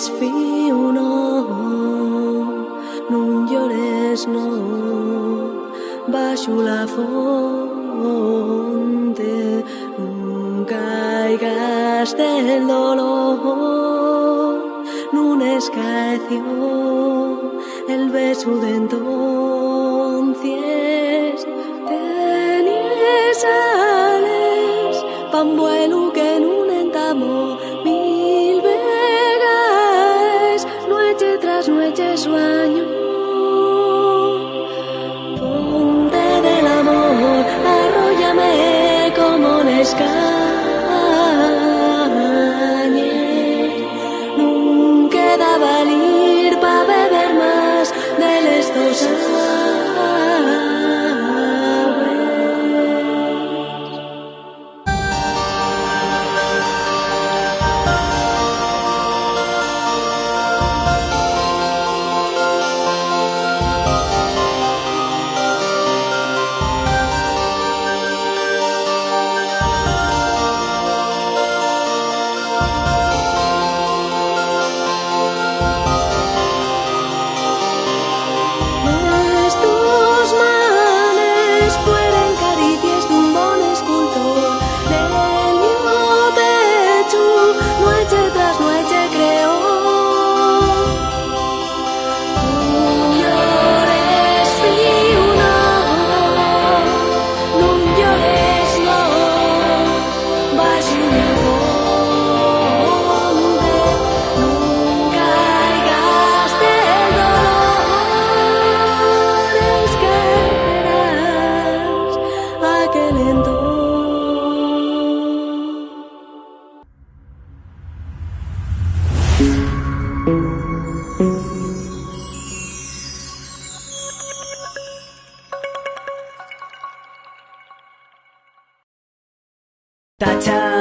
Llores, fiu, no, non llores, no, baixo la fonte, non caigas del dolor, non escaeció el beso de entonces, tenías ales, pan vuelo noche sueño. Ponte del amor, arróllame como un escañe. That's how